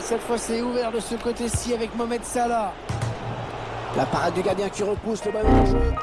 cette fois c'est ouvert de ce côté-ci avec Mohamed Salah. La parade du gardien qui repousse le ballon en jeu.